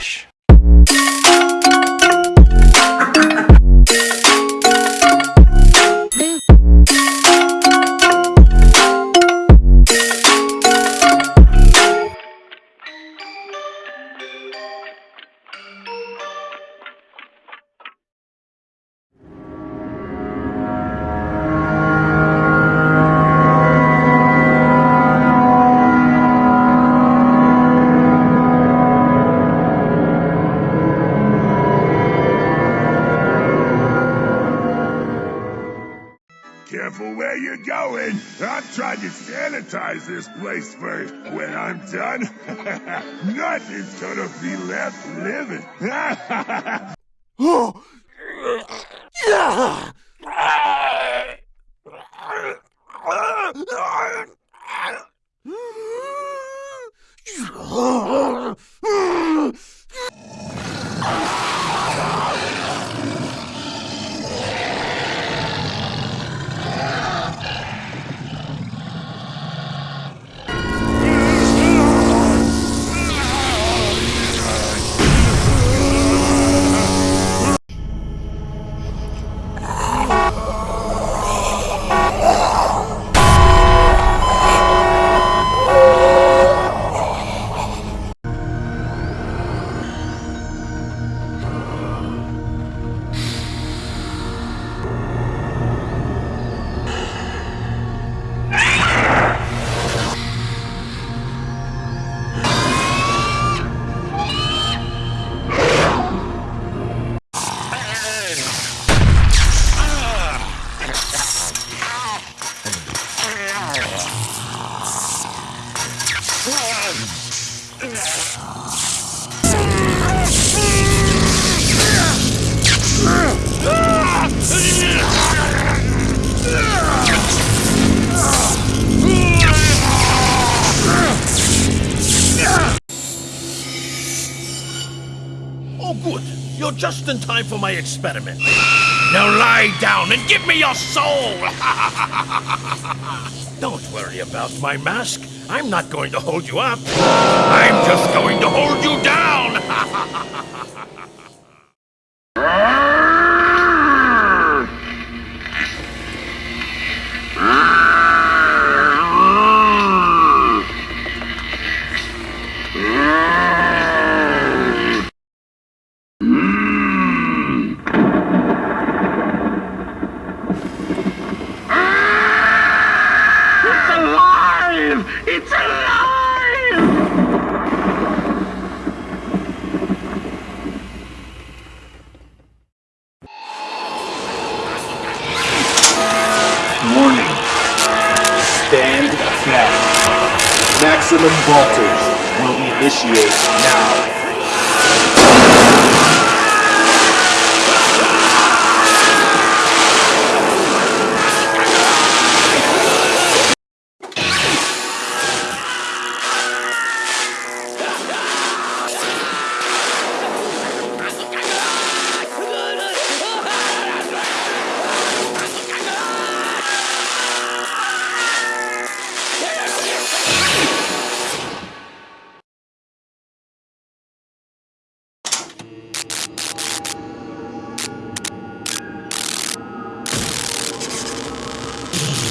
Relaxa. Careful where you're going. I'm trying to sanitize this place first. When I'm done, nothing's gonna be left living. Oh! Yeah! Oh, You're just in time for my experiment. Now lie down and give me your soul! Don't worry about my mask. I'm not going to hold you up. I'm just going to hold you down! Maximum voltage will initiate now. Oh.